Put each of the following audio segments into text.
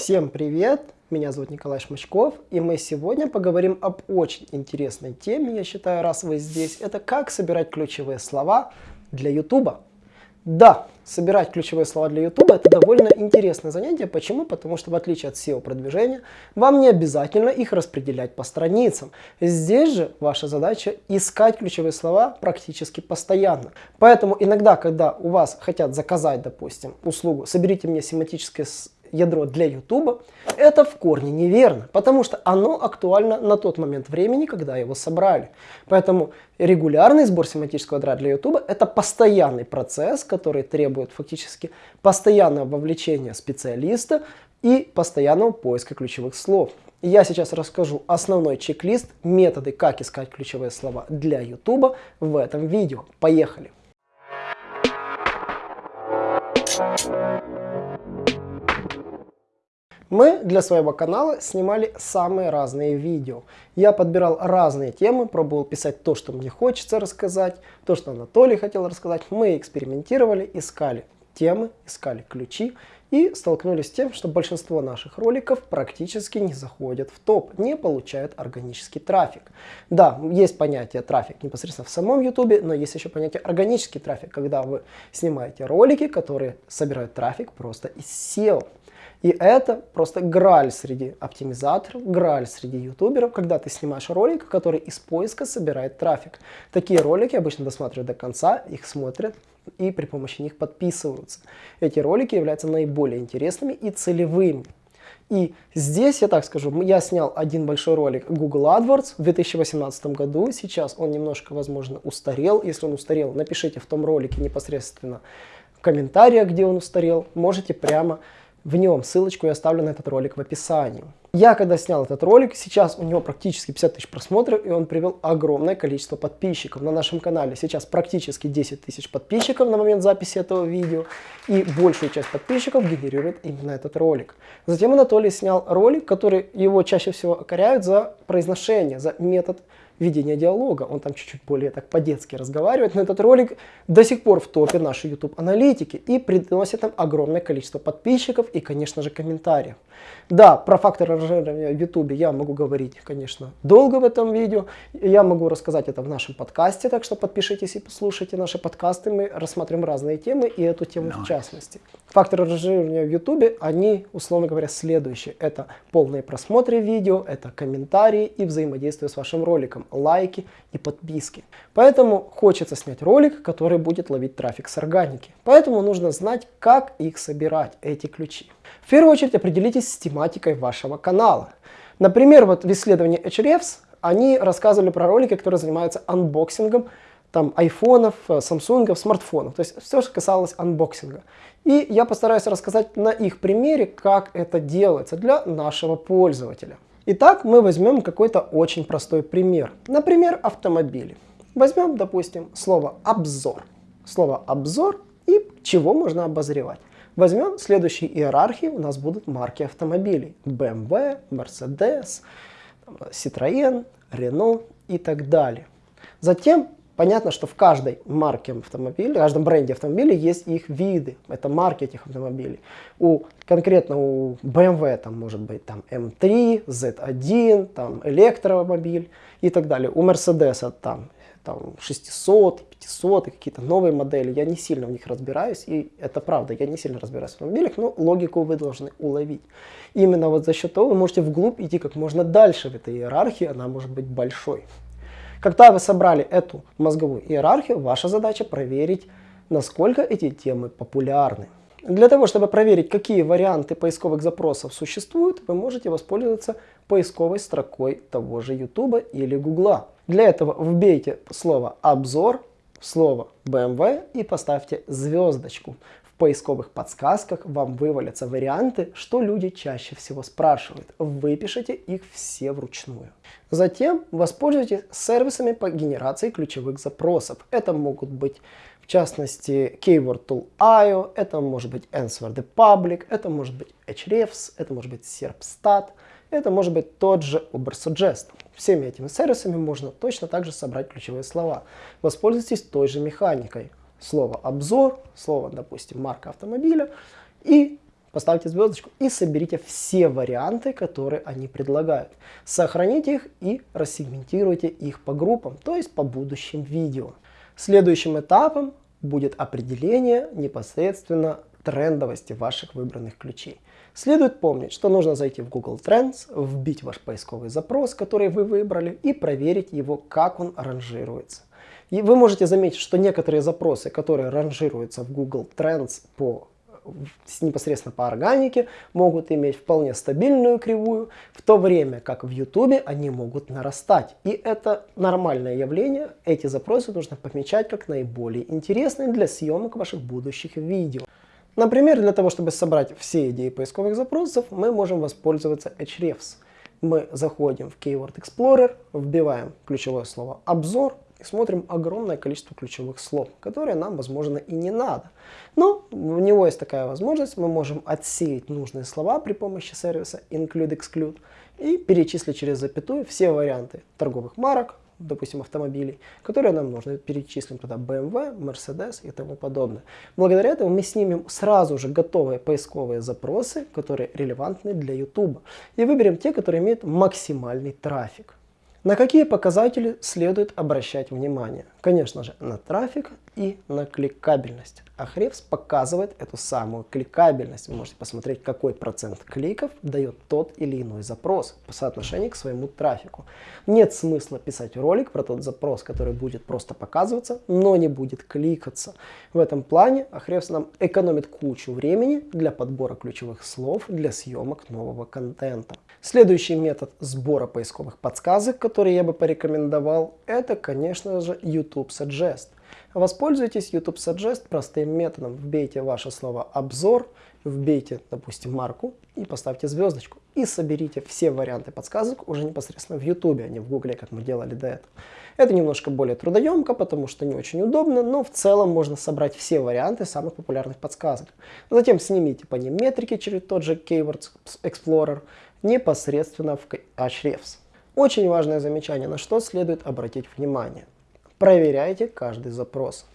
Всем привет! Меня зовут Николай Шмачков, и мы сегодня поговорим об очень интересной теме, я считаю, раз вы здесь. Это как собирать ключевые слова для YouTube. Да, собирать ключевые слова для YouTube это довольно интересное занятие. Почему? Потому что в отличие от SEO продвижения, вам не обязательно их распределять по страницам. Здесь же ваша задача искать ключевые слова практически постоянно. Поэтому иногда, когда у вас хотят заказать, допустим, услугу «соберите мне семантическое ядро для YouTube, это в корне неверно, потому что оно актуально на тот момент времени, когда его собрали. Поэтому регулярный сбор семантического ядра для YouTube это постоянный процесс, который требует фактически постоянного вовлечения специалиста и постоянного поиска ключевых слов. Я сейчас расскажу основной чек-лист, методы, как искать ключевые слова для YouTube в этом видео. Поехали! Мы для своего канала снимали самые разные видео. Я подбирал разные темы, пробовал писать то, что мне хочется рассказать, то, что Анатолий хотел рассказать. Мы экспериментировали, искали темы, искали ключи и столкнулись с тем, что большинство наших роликов практически не заходят в топ, не получают органический трафик. Да, есть понятие трафик непосредственно в самом YouTube, но есть еще понятие органический трафик, когда вы снимаете ролики, которые собирают трафик просто из SEO. И это просто граль среди оптимизаторов, граль среди ютуберов, когда ты снимаешь ролик, который из поиска собирает трафик. Такие ролики обычно досматривают до конца, их смотрят и при помощи них подписываются. Эти ролики являются наиболее интересными и целевыми. И здесь, я так скажу, я снял один большой ролик Google AdWords в 2018 году. Сейчас он немножко, возможно, устарел. Если он устарел, напишите в том ролике непосредственно в комментариях, где он устарел. Можете прямо в нем. Ссылочку я оставлю на этот ролик в описании. Я когда снял этот ролик, сейчас у него практически 50 тысяч просмотров, и он привел огромное количество подписчиков. На нашем канале сейчас практически 10 тысяч подписчиков на момент записи этого видео, и большую часть подписчиков генерирует именно этот ролик. Затем Анатолий снял ролик, который его чаще всего окоряют за произношение, за метод ведения диалога. Он там чуть-чуть более так по-детски разговаривает, но этот ролик до сих пор в топе нашей YouTube аналитики и приносит нам огромное количество подписчиков и, конечно же, комментариев. Да, про фактор ранжирования в YouTube я могу говорить, конечно, долго в этом видео. Я могу рассказать это в нашем подкасте, так что подпишитесь и послушайте наши подкасты. Мы рассмотрим разные темы и эту тему в частности. Факторы ранжирования в YouTube, они, условно говоря, следующие. Это полные просмотры видео, это комментарии и взаимодействие с вашим роликом, лайки и подписки. Поэтому хочется снять ролик, который будет ловить трафик с органики. Поэтому нужно знать, как их собирать, эти ключи. В первую очередь определитесь с тематикой вашего канала. Например, вот в исследовании Ahrefs они рассказывали про ролики, которые занимаются unboxing ом там айфонов, э, самсунгов, смартфонов. То есть все, что касалось unboxing а. И я постараюсь рассказать на их примере, как это делается для нашего пользователя. Итак, мы возьмем какой-то очень простой пример. Например, автомобили. Возьмем, допустим, слово «обзор». Слово «обзор» и чего можно обозревать. Возьмем следующей иерархии, у нас будут марки автомобилей. BMW, Mercedes, Citroën, Renault и так далее. Затем понятно, что в каждой марке автомобиля, в каждом бренде автомобиля есть их виды. Это марки этих автомобилей. У, конкретно у BMW там может быть там M3, Z1, там электромобиль и так далее. У Mercedes там там 600, 500, какие-то новые модели. Я не сильно в них разбираюсь, и это правда, я не сильно разбираюсь в автомобилях, но логику вы должны уловить. Именно вот за счет того вы можете вглубь идти как можно дальше в этой иерархии, она может быть большой. Когда вы собрали эту мозговую иерархию, ваша задача проверить, насколько эти темы популярны. Для того, чтобы проверить, какие варианты поисковых запросов существуют, вы можете воспользоваться поисковой строкой того же YouTube или Google. Для этого вбейте слово «обзор», слово BMW и поставьте звездочку. В поисковых подсказках вам вывалятся варианты, что люди чаще всего спрашивают. Выпишите их все вручную. Затем воспользуйтесь сервисами по генерации ключевых запросов. Это могут быть частности, Keyword Tool IO, это может быть Answer the Public, это может быть Hrefs, это может быть Serpstat, это может быть тот же Ubersuggest. Всеми этими сервисами можно точно так же собрать ключевые слова. Воспользуйтесь той же механикой. Слово «обзор», слово, допустим, марка автомобиля и поставьте звездочку и соберите все варианты, которые они предлагают. Сохраните их и рассегментируйте их по группам, то есть по будущим видео. Следующим этапом будет определение непосредственно трендовости ваших выбранных ключей. Следует помнить, что нужно зайти в Google Trends, вбить ваш поисковый запрос, который вы выбрали, и проверить его, как он ранжируется. И вы можете заметить, что некоторые запросы, которые ранжируются в Google Trends по непосредственно по органике, могут иметь вполне стабильную кривую, в то время как в YouTube они могут нарастать. И это нормальное явление. Эти запросы нужно помечать как наиболее интересные для съемок ваших будущих видео. Например, для того, чтобы собрать все идеи поисковых запросов, мы можем воспользоваться Ahrefs. Мы заходим в Keyword Explorer, вбиваем ключевое слово «обзор» и смотрим огромное количество ключевых слов, которые нам, возможно, и не надо. Но у него есть такая возможность, мы можем отсеять нужные слова при помощи сервиса include-exclude и перечислить через запятую все варианты торговых марок, допустим, автомобилей, которые нам нужны. Перечислим туда BMW, Mercedes и тому подобное. Благодаря этому мы снимем сразу же готовые поисковые запросы, которые релевантны для YouTube. И выберем те, которые имеют максимальный трафик. На какие показатели следует обращать внимание? Конечно же, на трафик и на кликабельность. Ahrefs показывает эту самую кликабельность. Вы можете посмотреть, какой процент кликов дает тот или иной запрос по соотношению к своему трафику. Нет смысла писать ролик про тот запрос, который будет просто показываться, но не будет кликаться. В этом плане Ahrefs нам экономит кучу времени для подбора ключевых слов для съемок нового контента. Следующий метод сбора поисковых подсказок, который я бы порекомендовал, это, конечно же, YouTube Suggest. Воспользуйтесь YouTube Suggest простым методом. Вбейте ваше слово «обзор», вбейте, допустим, марку и поставьте звездочку. И соберите все варианты подсказок уже непосредственно в YouTube, а не в Google, как мы делали до этого. Это немножко более трудоемко, потому что не очень удобно, но в целом можно собрать все варианты самых популярных подсказок. Затем снимите по ним метрики через тот же Keywords Explorer непосредственно в Ahrefs. Очень важное замечание, на что следует обратить внимание. Проверяйте каждый запрос.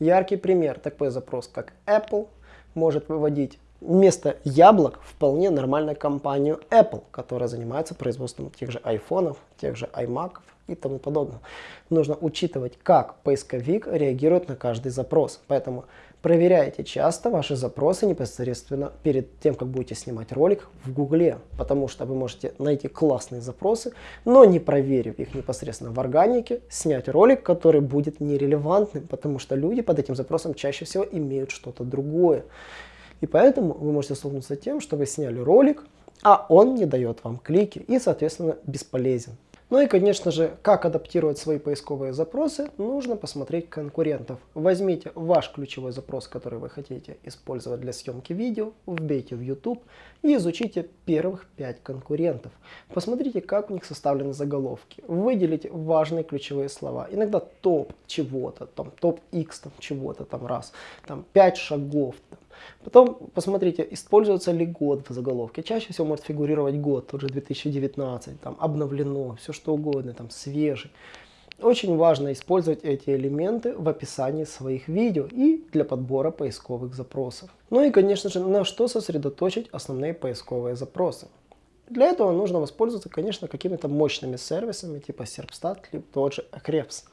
Яркий пример, такой запрос как Apple может выводить вместо яблок вполне нормальную компанию Apple, которая занимается производством тех же айфонов, тех же iMac и тому подобное. Нужно учитывать, как поисковик реагирует на каждый запрос. Поэтому проверяйте часто ваши запросы непосредственно перед тем, как будете снимать ролик в Гугле, потому что вы можете найти классные запросы, но не проверив их непосредственно в органике, снять ролик, который будет нерелевантным, потому что люди под этим запросом чаще всего имеют что-то другое. И поэтому вы можете столкнуться с тем, что вы сняли ролик, а он не дает вам клики и, соответственно, бесполезен. Ну и, конечно же, как адаптировать свои поисковые запросы, нужно посмотреть конкурентов. Возьмите ваш ключевой запрос, который вы хотите использовать для съемки видео, вбейте в YouTube и изучите первых 5 конкурентов. Посмотрите, как у них составлены заголовки. Выделите важные ключевые слова. Иногда топ чего-то, там топ X там, чего-то там раз, там 5 шагов, там, Потом посмотрите, используется ли год в заголовке. Чаще всего может фигурировать год, тот же 2019, там обновлено, все что угодно, там свежий. Очень важно использовать эти элементы в описании своих видео и для подбора поисковых запросов. Ну и конечно же, на что сосредоточить основные поисковые запросы. Для этого нужно воспользоваться, конечно, какими-то мощными сервисами типа Serpstat, либо тот же Ahrefs.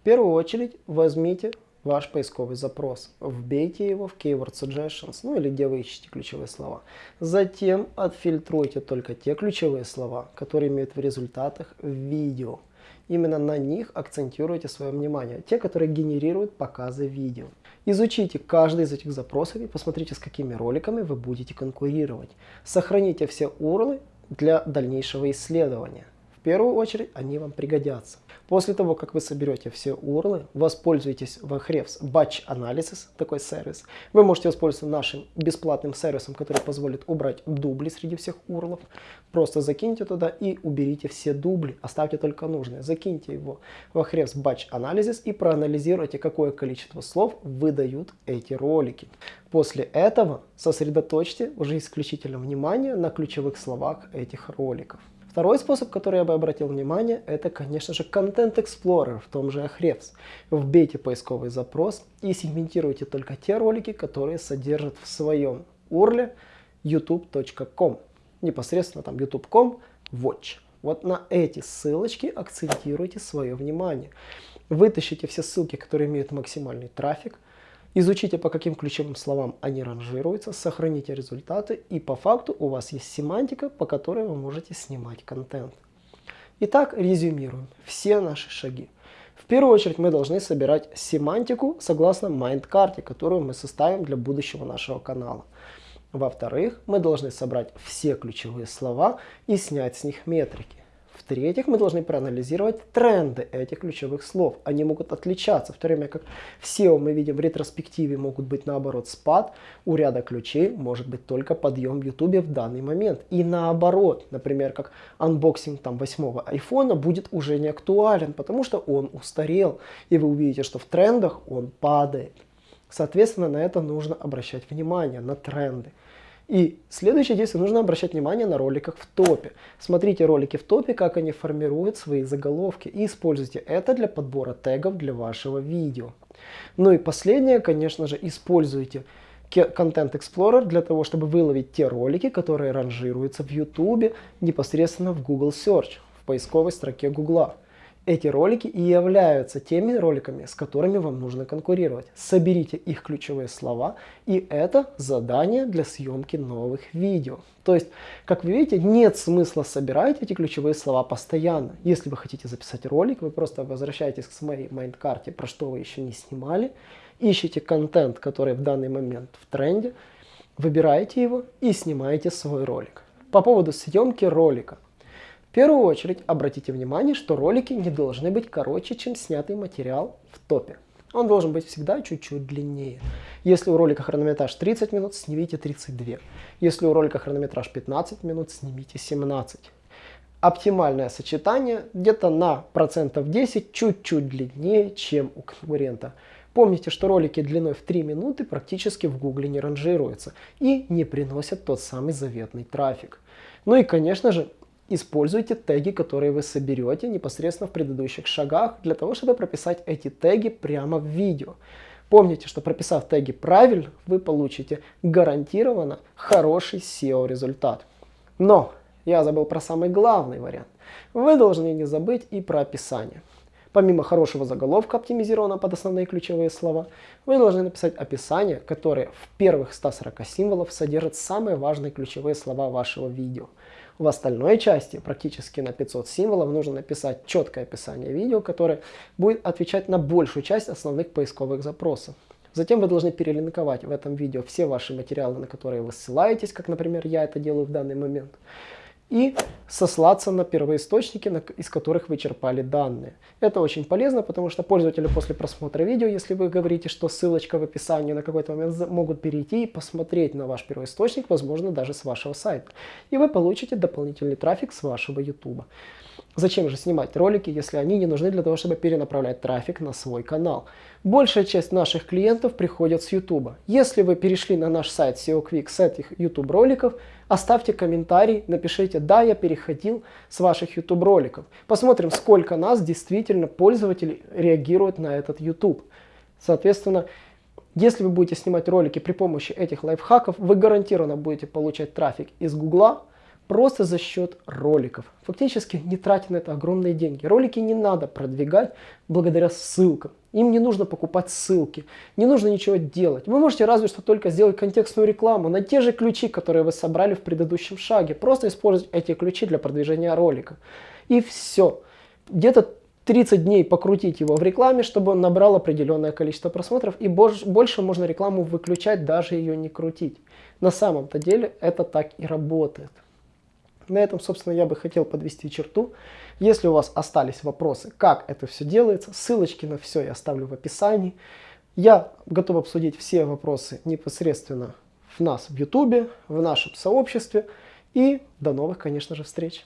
В первую очередь возьмите ваш поисковый запрос. Вбейте его в Keyword Suggestions, ну или где вы ищете ключевые слова. Затем отфильтруйте только те ключевые слова, которые имеют в результатах видео. Именно на них акцентируйте свое внимание, те, которые генерируют показы видео. Изучите каждый из этих запросов и посмотрите, с какими роликами вы будете конкурировать. Сохраните все URL для дальнейшего исследования. В первую очередь они вам пригодятся. После того, как вы соберете все URL, воспользуйтесь в Ahrefs Batch Analysis, такой сервис. Вы можете воспользоваться нашим бесплатным сервисом, который позволит убрать дубли среди всех URL. Просто закиньте туда и уберите все дубли, оставьте только нужные. Закиньте его в Ahrefs Batch Analysis и проанализируйте, какое количество слов выдают эти ролики. После этого сосредоточьте уже исключительно внимание на ключевых словах этих роликов. Второй способ, который я бы обратил внимание, это, конечно же, Content Explorer в том же Ahrefs. Вбейте поисковый запрос и сегментируйте только те ролики, которые содержат в своем URL youtube.com. Непосредственно там youtube.com watch. Вот на эти ссылочки акцентируйте свое внимание. Вытащите все ссылки, которые имеют максимальный трафик, изучите, по каким ключевым словам они ранжируются, сохраните результаты, и по факту у вас есть семантика, по которой вы можете снимать контент. Итак, резюмируем все наши шаги. В первую очередь мы должны собирать семантику согласно mind-карте, которую мы составим для будущего нашего канала. Во-вторых, мы должны собрать все ключевые слова и снять с них метрики. В-третьих, мы должны проанализировать тренды этих ключевых слов. Они могут отличаться, в то время как в SEO мы видим в ретроспективе могут быть наоборот спад, у ряда ключей может быть только подъем в YouTube в данный момент. И наоборот, например, как unboxing там восьмого айфона будет уже не актуален, потому что он устарел. И вы увидите, что в трендах он падает. Соответственно, на это нужно обращать внимание, на тренды. И следующее действие, нужно обращать внимание на роликах в топе. Смотрите ролики в топе, как они формируют свои заголовки. И используйте это для подбора тегов для вашего видео. Ну и последнее, конечно же, используйте Content Explorer для того, чтобы выловить те ролики, которые ранжируются в YouTube непосредственно в Google Search, в поисковой строке Google. Эти ролики и являются теми роликами, с которыми вам нужно конкурировать. Соберите их ключевые слова, и это задание для съемки новых видео. То есть, как вы видите, нет смысла собирать эти ключевые слова постоянно. Если вы хотите записать ролик, вы просто возвращаетесь к своей mind-карте, про что вы еще не снимали, ищите контент, который в данный момент в тренде, выбираете его и снимаете свой ролик. По поводу съемки ролика. В первую очередь обратите внимание, что ролики не должны быть короче, чем снятый материал в топе. Он должен быть всегда чуть-чуть длиннее. Если у ролика хронометраж 30 минут, снимите 32. Если у ролика хронометраж 15 минут, снимите 17. Оптимальное сочетание где-то на процентов 10 чуть-чуть длиннее, чем у конкурента. Помните, что ролики длиной в 3 минуты практически в гугле не ранжируются и не приносят тот самый заветный трафик. Ну и конечно же Используйте теги, которые вы соберете непосредственно в предыдущих шагах, для того, чтобы прописать эти теги прямо в видео. Помните, что прописав теги правильно, вы получите гарантированно хороший SEO результат. Но я забыл про самый главный вариант. Вы должны не забыть и про описание. Помимо хорошего заголовка, оптимизированного под основные ключевые слова, вы должны написать описание, которое в первых 140 символов содержит самые важные ключевые слова вашего видео. В остальной части, практически на 500 символов, нужно написать четкое описание видео, которое будет отвечать на большую часть основных поисковых запросов. Затем вы должны перелинковать в этом видео все ваши материалы, на которые вы ссылаетесь, как, например, я это делаю в данный момент и сослаться на первоисточники, из которых вы черпали данные. Это очень полезно, потому что пользователи после просмотра видео, если вы говорите, что ссылочка в описании на какой-то момент могут перейти и посмотреть на ваш первоисточник, возможно, даже с вашего сайта. И вы получите дополнительный трафик с вашего YouTube. Зачем же снимать ролики, если они не нужны для того, чтобы перенаправлять трафик на свой канал? Большая часть наших клиентов приходят с YouTube. Если вы перешли на наш сайт SEO Quick с этих YouTube роликов, оставьте комментарий, напишите «Да, я переходил с ваших YouTube роликов». Посмотрим, сколько нас действительно пользователей реагируют на этот YouTube. Соответственно, если вы будете снимать ролики при помощи этих лайфхаков, вы гарантированно будете получать трафик из Гугла, просто за счет роликов. Фактически не тратя на это огромные деньги. Ролики не надо продвигать благодаря ссылкам. Им не нужно покупать ссылки, не нужно ничего делать. Вы можете разве что только сделать контекстную рекламу на те же ключи, которые вы собрали в предыдущем шаге. Просто использовать эти ключи для продвижения ролика. И все. Где-то 30 дней покрутить его в рекламе, чтобы он набрал определенное количество просмотров. И больше можно рекламу выключать, даже ее не крутить. На самом-то деле это так и работает. На этом, собственно, я бы хотел подвести черту. Если у вас остались вопросы, как это все делается, ссылочки на все я оставлю в описании. Я готов обсудить все вопросы непосредственно в нас в YouTube, в нашем сообществе. И до новых, конечно же, встреч!